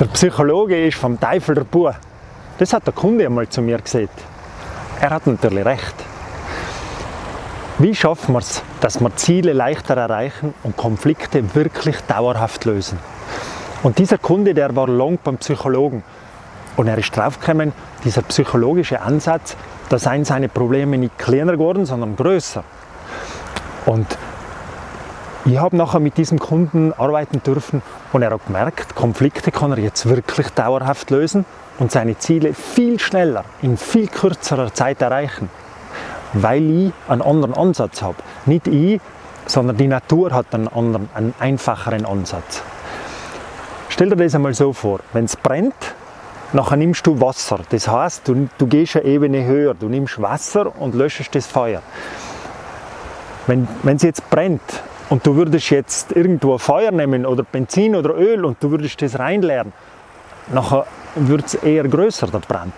Der Psychologe ist vom Teufel der Bub. Das hat der Kunde einmal zu mir gesagt. Er hat natürlich recht. Wie schaffen wir es, dass wir Ziele leichter erreichen und Konflikte wirklich dauerhaft lösen? Und dieser Kunde, der war lang beim Psychologen und er ist draufgekommen, dieser psychologische Ansatz, da seien seine Probleme nicht kleiner geworden, sondern größer. Und ich habe nachher mit diesem Kunden arbeiten dürfen und er hat gemerkt, Konflikte kann er jetzt wirklich dauerhaft lösen und seine Ziele viel schneller, in viel kürzerer Zeit erreichen, weil ich einen anderen Ansatz habe. Nicht ich, sondern die Natur hat einen anderen, einen einfacheren Ansatz. Stell dir das einmal so vor, wenn es brennt, nachher nimmst du Wasser. Das heißt, du, du gehst eine Ebene höher, du nimmst Wasser und löschst das Feuer. Wenn es jetzt brennt und du würdest jetzt irgendwo Feuer nehmen oder Benzin oder Öl und du würdest das reinleeren, nachher wird es eher größer, der Brand.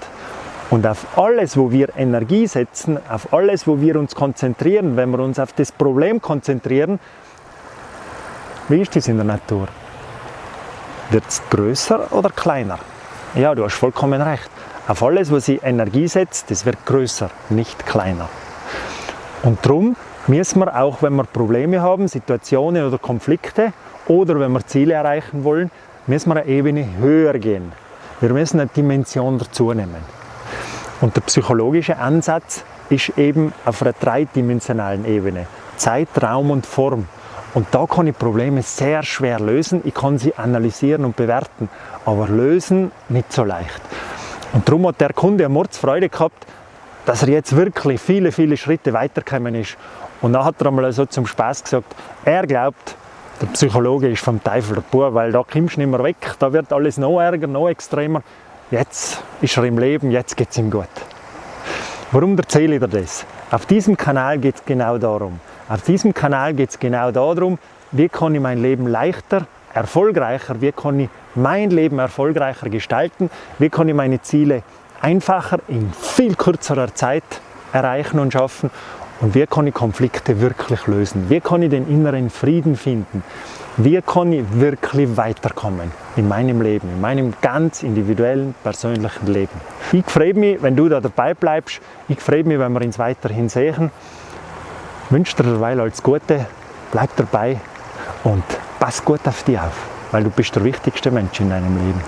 Und auf alles, wo wir Energie setzen, auf alles, wo wir uns konzentrieren, wenn wir uns auf das Problem konzentrieren, wie ist das in der Natur? Wird es größer oder kleiner? Ja, du hast vollkommen recht. Auf alles, wo sie Energie setzt, das wird größer, nicht kleiner. Und darum müssen wir auch, wenn wir Probleme haben, Situationen oder Konflikte oder wenn wir Ziele erreichen wollen, müssen wir eine Ebene höher gehen. Wir müssen eine Dimension dazu nehmen. Und der psychologische Ansatz ist eben auf einer dreidimensionalen Ebene. Zeit, Raum und Form. Und da kann ich Probleme sehr schwer lösen. Ich kann sie analysieren und bewerten, aber lösen nicht so leicht. Und darum hat der Kunde eine Mordsfreude gehabt, dass er jetzt wirklich viele, viele Schritte weitergekommen ist und dann hat er einmal so zum Spaß gesagt, er glaubt, der Psychologe ist vom Teufel der Bub, weil da kommst du nicht mehr weg, da wird alles noch ärger, noch extremer. Jetzt ist er im Leben, jetzt geht es ihm gut. Warum erzähle ich dir das? Auf diesem Kanal geht es genau darum. Auf diesem Kanal geht es genau darum, wie kann ich mein Leben leichter, erfolgreicher, wie kann ich mein Leben erfolgreicher gestalten, wie kann ich meine Ziele einfacher in viel kürzerer Zeit erreichen und schaffen und wie kann ich Konflikte wirklich lösen? Wie kann ich den inneren Frieden finden? Wie kann ich wirklich weiterkommen in meinem Leben, in meinem ganz individuellen, persönlichen Leben? Ich freue mich, wenn du da dabei bleibst. Ich freue mich, wenn wir uns weiterhin sehen. Ich wünsche dir derweil alles Gute, bleib dabei und pass gut auf dich auf, weil du bist der wichtigste Mensch in deinem Leben.